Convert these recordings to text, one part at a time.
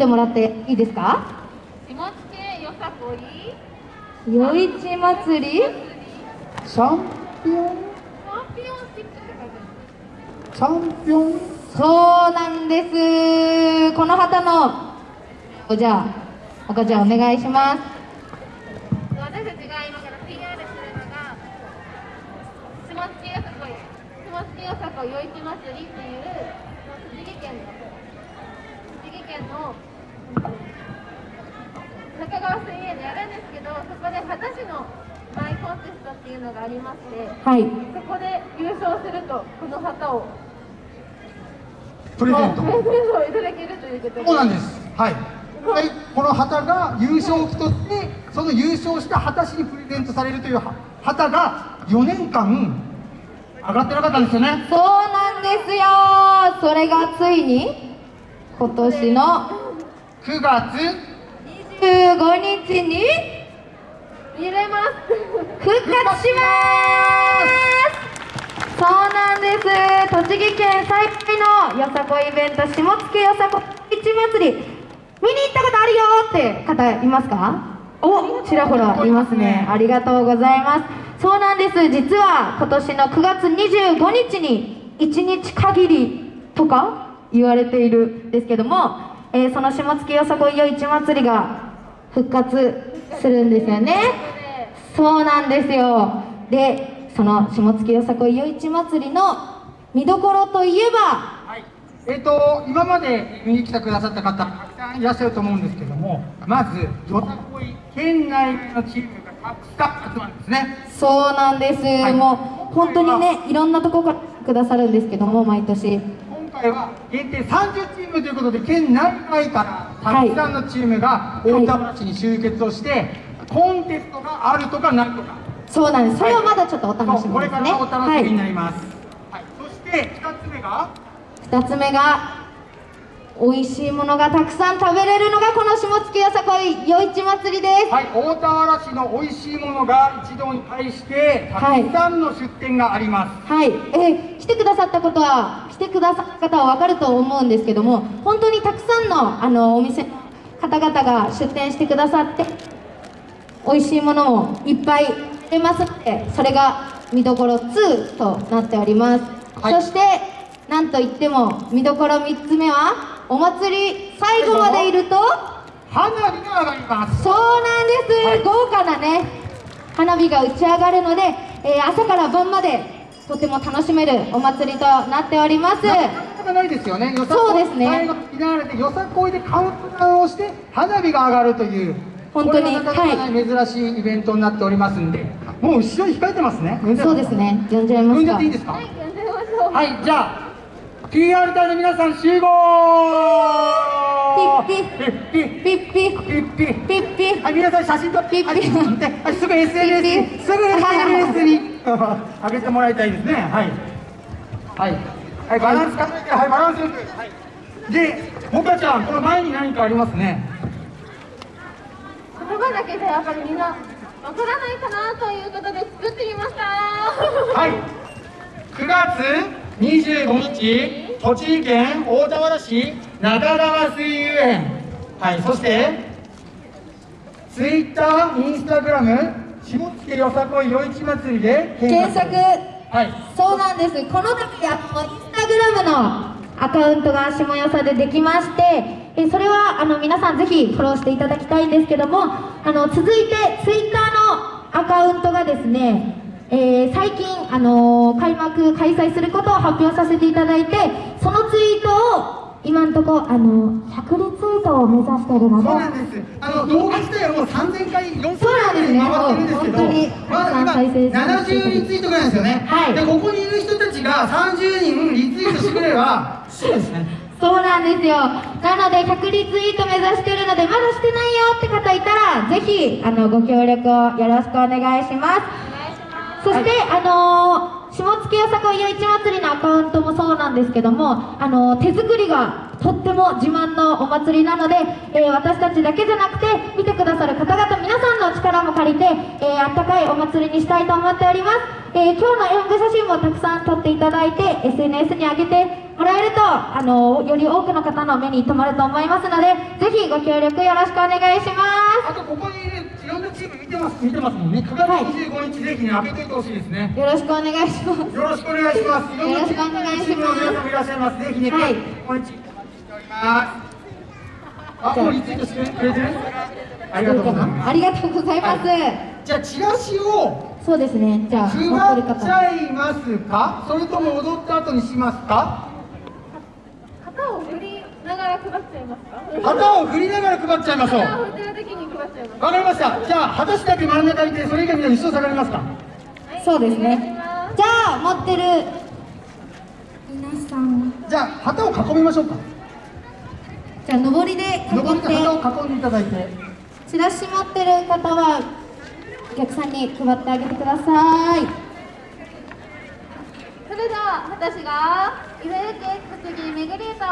んでもらっていいですか？下野よさこい。祭りチャンピオンチャンピオンシップって書いてあチャンピオンそうなんです。この旗のじゃあ赤ちゃんお願いします。る私たちが今から PR するのが下野よさこい。下野よさこい夜市祭りっていう栃木県の栃木県のんですけどそこで秦市のマイコンテストっていうのがありましてはい。そこで優勝するとこの旗をプレゼント。をいただけるということで。そうなんです。はい。はい。この旗が優勝旗としてその優勝した旗市にプレゼントされるというは旗が4年間上がってなかったんですよね。そうなんですよ。それがついに今年の9月。15日に復活しますそうなんです。栃木県最大のよさこイベント下野よさこ市祭り見に行ったことあるよって方いますかおちらほらいますね。ありがとうございます。そうなんです。実は今年の9月25日に1日限りとか言われているんですけども、えーその下野よさこい夜市祭りが復活するんですよね。そうなんですよ。でその下野よさこい夜市祭りの見どころといえばはい。えっ、と今まで見に来てくださった方たくさんいらっしゃると思うんですけどもまずよさこい県内のチームがたくさん集まるんですね。そうなんです、い。もう本当にねいろんなところからくださるんですけども毎年。今回は限定30チームということで県内外からたくさんのチームが大田原市に集結をして、コンテストがあるとかないとか。そうなんです。それはまだちょっとお楽しそうこれかみですねらお楽しみになはります、はい。そして2つ目が？い、2つ目が美味しいものがたくさん食べれるのがこの下野よさこい夜市祭りです。はい、大田原市の美味しいものが一堂に会してたくさんの出店があります、はい、えー来てくださったことは来てくださった方は分かると思うんですけども本当にたくさんのあのお店の方々が出店してくださって美味しいものもいっぱい出ますのでそれが見どころ2となっております、はい。そしてなんといっても見どころ3つ目はお祭り最後までいると花火が上がります。そうなんです、はい。豪華なね花火が打ち上がるので、えー朝から晩までとても楽しめるお祭りとなっております。ないですよね。よさこい。そうですね。最後よさこいでカウントダウンをして花火が上がるという本当にこれがなかなかない。珍しいイベントになっておりますんでもう後ろに控えてますね。呼ん。じゃそうですね。呼んじゃいま呼んすかじゃっていいですか？はい呼んでみましょう。はい、じゃあ PR 隊の皆さん集合！ピッピピッピッ。ピッピピッ。ピッピッ。ピはい、皆さん写真撮って、ピッピはい撮ってはいすぐ SNS に、ピッピすぐ SNS に。上げてもらいたいですね。はい。はい。はい、バランス考えて、はい、バランスよく。はい。で、もかちゃん、この前に何かありますね。言葉だけじゃやっぱりみんなわからないかなということで作ってみましたはい。9月25日、栃木県大田原市中川水遊園。はい、そして、ツイッター、インスタグラム、下野よさこい夜市祭りで検索はい。そうなんですこの度あのインスタグラムのアカウントが下よさでできましてえそれはあの皆さんぜひフォローしていただきたいんですけどもあの続いてツイッターのアカウントがですねえー最近、あの開幕開催することを発表させていただいてそのツイートを今のところ、あの100リツイートを目指しているのでそうなんです。あの動画自体はもう3000回、4000そうなんですね回ってるんですけど、もう本当にまだ今再生されてる70リツイートぐらいですよね。はいでここにいる人たちが30人リツイートしてくれれば、そうですね。そうなんですよ。なので、100リツイート目指してるので、まだしてないよって方いたら、ぜひ、あの、ご協力をよろしくお願いします。そして、あのー下野よさこい夜市祭りのアカウントもそうなんですけども、あのー手作りがとっても自慢のお祭りなので、えー私たちだけじゃなくて、見てくださる方々皆さんの力も借りて、えー、あったかいお祭りにしたいと思っております、えー、今日の演舞写真もたくさん撮っていただいて SNS に上げてえるとあのより多くの方の目に留まると思いますのでぜひご協力よろしくお願いします。あとここにいるいろんなチーム見てます見てますもんね。9月25日ぜひね開けていってほしいですね。よろしくお願いします。よろしくお願いします。よろしくお願いします皆さんもいらっしゃいますぜひねはいこんにちはしております。あもうリツイートしてくれてる？ありがとうございます。ありがとうございます、じゃあチラシをそうですねじゃあ配持っちゃいますかそれとも踊った後にしますか配っちゃいますか旗を振りながら配っちゃいましょう。旗を振ってる時に配っちゃいますわかりました。じゃあ旗しだけ真ん中にいてそれ以外みんな後ろ下がりますか。そうですね。じゃあ持ってる。皆さん。じゃあ旗を囲みましょうか。じゃあ上りで囲上りってで旗を囲んでいただいて。チラシ持ってる方はお客さんに配ってあげてください。それでは私が茨城県栃木めぐり歌を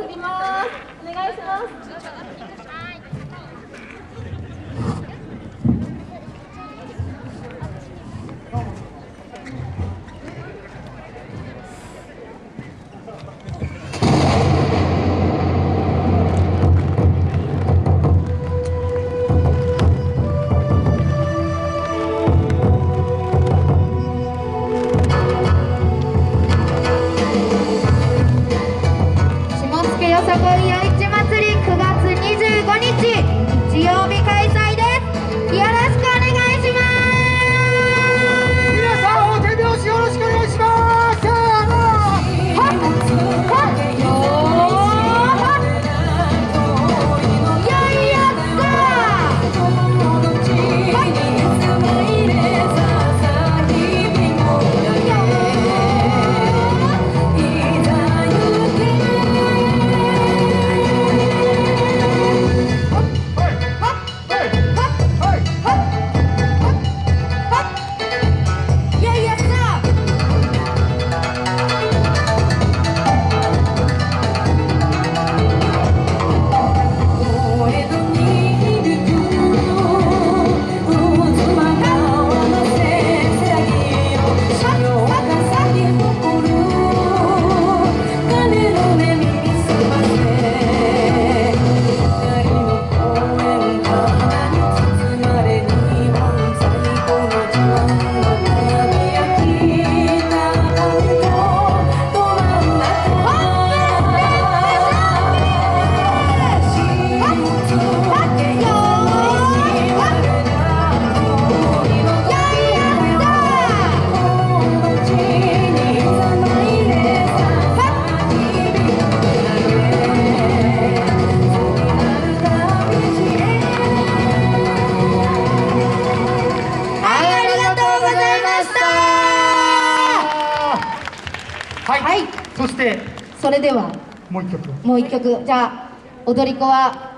振ります。お願いします。よさこい夜市祭り9月25日日してそれでは。もう一曲。もう一曲。じゃあ踊り子は